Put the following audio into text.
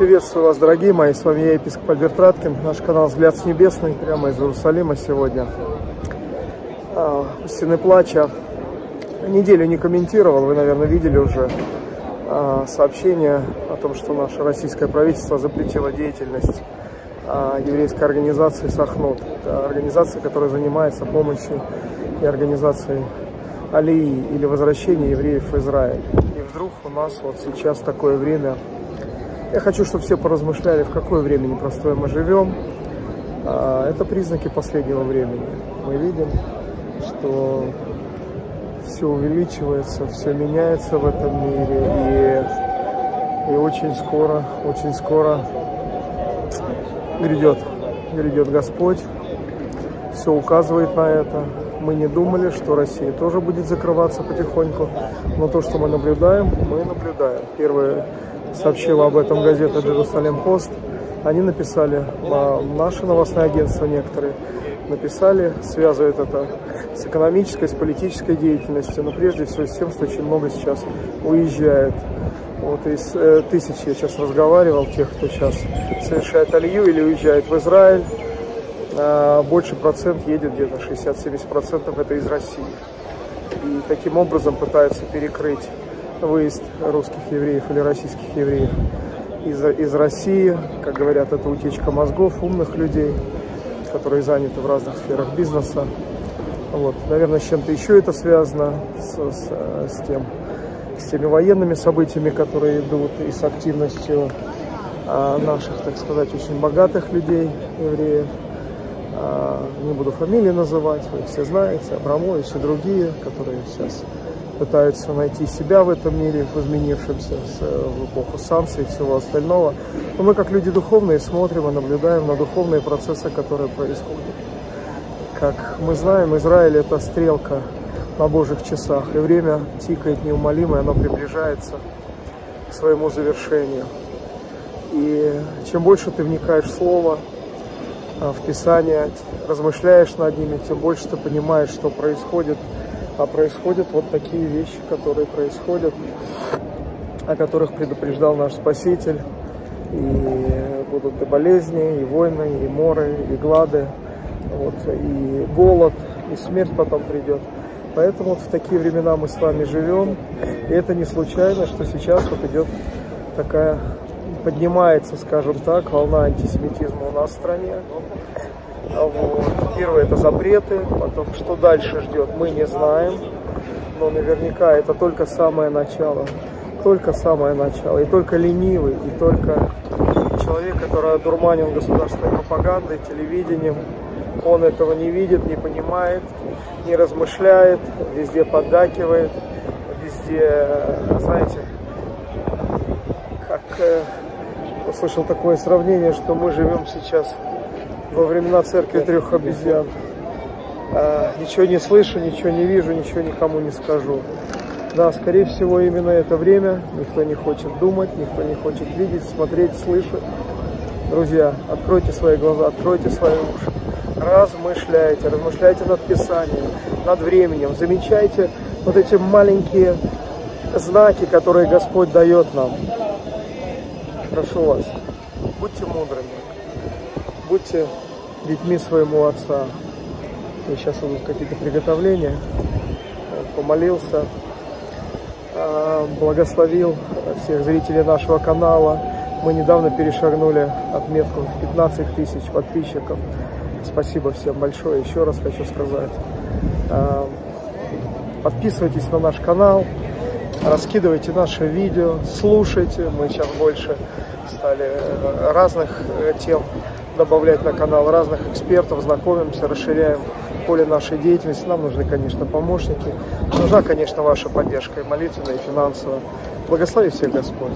Приветствую вас, дорогие мои, с вами я, епископ Альберт Раткин, наш канал «Взгляд с небесный», прямо из Иерусалима сегодня. А, Стены плача. Неделю не комментировал, вы, наверное, видели уже а, сообщение о том, что наше российское правительство запретило деятельность а, еврейской организации «Сахнут». Это организация, которая занимается помощью и организацией алии или возвращения евреев в Израиль. И вдруг у нас вот сейчас такое время – я хочу, чтобы все поразмышляли, в какое время непростое мы живем. А, это признаки последнего времени. Мы видим, что все увеличивается, все меняется в этом мире. И, и очень скоро, очень скоро грядет, грядет Господь. Все указывает на это. Мы не думали, что Россия тоже будет закрываться потихоньку. Но то, что мы наблюдаем, мы наблюдаем. Первое сообщила об этом газета «Джерусалем Пост». Они написали, наши новостные агентства некоторые, написали, связывают это с экономической, с политической деятельностью, но прежде всего с тем, что очень много сейчас уезжает. Вот из э, тысяч я сейчас разговаривал, тех, кто сейчас совершает алью или уезжает в Израиль, э, больше процент едет, где-то 60-70 процентов это из России. И таким образом пытаются перекрыть выезд русских евреев или российских евреев из, из России. Как говорят, это утечка мозгов умных людей, которые заняты в разных сферах бизнеса. Вот. Наверное, с чем-то еще это связано, с, с, с, тем, с теми военными событиями, которые идут, и с активностью а, наших, так сказать, очень богатых людей, евреев. А, не буду фамилии называть, вы их все знаете, Абрамович и другие, которые сейчас пытаются найти себя в этом мире, в изменившемся в эпоху санкций и всего остального. Но мы, как люди духовные, смотрим и наблюдаем на духовные процессы, которые происходят. Как мы знаем, Израиль – это стрелка на Божьих часах, и время тикает неумолимо, и оно приближается к своему завершению. И чем больше ты вникаешь в Слово, а, в Писание, размышляешь над ними, тем больше ты понимаешь, что происходит – а происходят вот такие вещи, которые происходят, о которых предупреждал наш Спаситель. И будут и болезни, и войны, и моры, и глады, вот, и голод, и смерть потом придет. Поэтому вот в такие времена мы с вами живем. И это не случайно, что сейчас вот идет такая, поднимается, скажем так, волна антисемитизма у нас в стране. Вот. Первое это запреты, потом что дальше ждет, мы не знаем. Но наверняка это только самое начало. Только самое начало. И только ленивый, и только человек, который одурманен государственной пропагандой, телевидением, он этого не видит, не понимает, не размышляет, везде поддакивает, везде, знаете, как э, услышал такое сравнение, что мы живем сейчас во времена церкви трех обезьян. А, ничего не слышу, ничего не вижу, ничего никому не скажу. Да, скорее всего, именно это время. Никто не хочет думать, никто не хочет видеть, смотреть, слышать. Друзья, откройте свои глаза, откройте свои уши. Размышляйте, размышляйте над Писанием, над временем. Замечайте вот эти маленькие знаки, которые Господь дает нам. Прошу вас, будьте мудрыми будьте детьми своему отца. И сейчас будут какие-то приготовления. Помолился, а, благословил всех зрителей нашего канала. Мы недавно перешагнули отметку в 15 тысяч подписчиков. Спасибо всем большое. Еще раз хочу сказать. А, подписывайтесь на наш канал, раскидывайте наши видео, слушайте. Мы сейчас больше стали э, разных э, тем добавлять на канал разных экспертов, знакомимся, расширяем поле нашей деятельности. Нам нужны, конечно, помощники. Нужна, конечно, ваша поддержка и молитвенная, и финансовая. Благослови всех Господь.